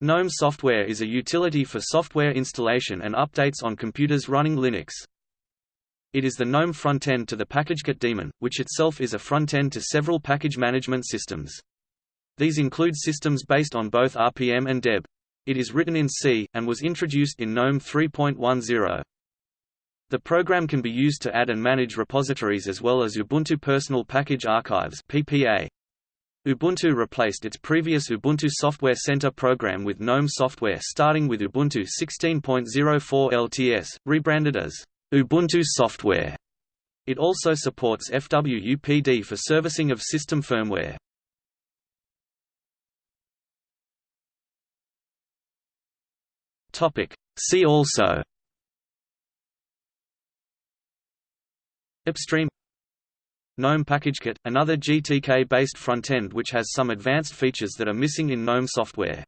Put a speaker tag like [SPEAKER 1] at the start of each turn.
[SPEAKER 1] GNOME software is a utility for software installation and updates on computers running Linux. It is the GNOME frontend to the PackageKit daemon, which itself is a frontend to several package management systems. These include systems based on both RPM and Deb. It is written in C, and was introduced in GNOME 3.10. The program can be used to add and manage repositories as well as Ubuntu Personal Package Archives PPA. Ubuntu replaced its previous Ubuntu Software Center program with GNOME software starting with Ubuntu 16.04 LTS, rebranded as Ubuntu Software. It also supports FWUPD for servicing of system firmware. See also Upstream GNOME PackageKit, another GTK-based frontend which has some advanced features that are missing in GNOME software.